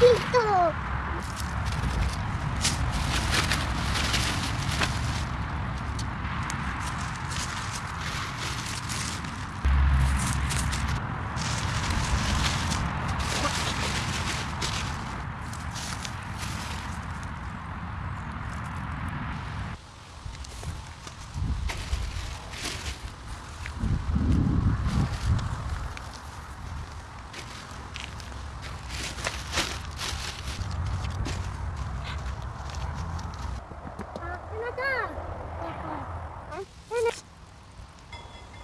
ピッと。Dada!